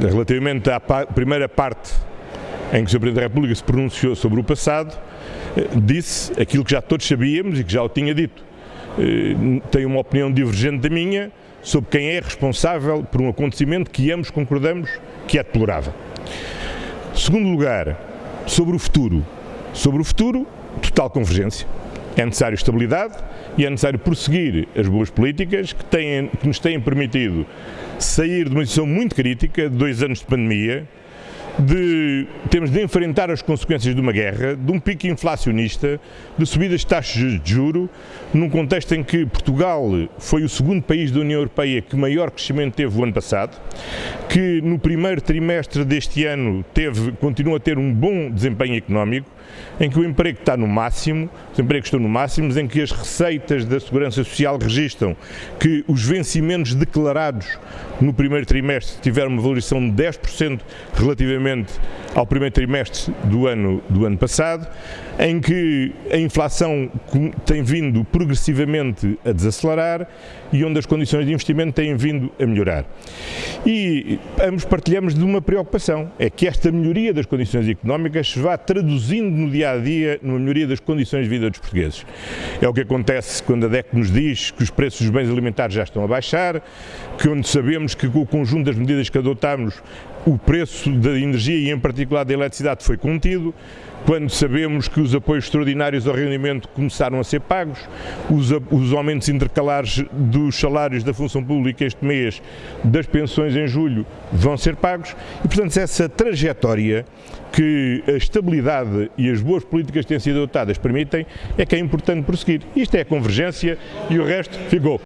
relativamente à primeira parte em que o Sr. Presidente da República se pronunciou sobre o passado, eh, disse aquilo que já todos sabíamos e que já o tinha dito. Eh, tem uma opinião divergente da minha sobre quem é responsável por um acontecimento que ambos concordamos que é deplorável. Segundo lugar, sobre o futuro. Sobre o futuro, total convergência. É necessário estabilidade e é necessário prosseguir as boas políticas que, têm, que nos têm permitido sair de uma situação muito crítica, de dois anos de pandemia, de temos de enfrentar as consequências de uma guerra, de um pico inflacionista, de subidas de taxas de juro, num contexto em que Portugal foi o segundo país da União Europeia que maior crescimento teve o ano passado, que no primeiro trimestre deste ano teve, continua a ter um bom desempenho económico, em que o emprego está no máximo, os empregos estão no máximo, em que as receitas da Segurança Social registram que os vencimentos declarados no primeiro trimestre tiveram uma valorização de 10% relativamente ao primeiro trimestre do ano, do ano passado, em que a inflação tem vindo progressivamente a desacelerar e onde as condições de investimento têm vindo a melhorar. E ambos partilhamos de uma preocupação, é que esta melhoria das condições económicas se vá traduzindo no dia a dia numa melhoria das condições de vida dos portugueses. É o que acontece quando a DEC nos diz que os preços dos bens alimentares já estão a baixar, que onde sabemos que com o conjunto das medidas que adotámos o preço da energia e em particular da eletricidade foi contido, quando sabemos que os apoios extraordinários ao rendimento começaram a ser pagos, os, os aumentos intercalares dos salários da função pública este mês, das pensões em julho, vão ser pagos e, portanto, essa trajetória que a estabilidade e as boas políticas que têm sido adotadas permitem é que é importante prosseguir. Isto é a convergência e o resto ficou.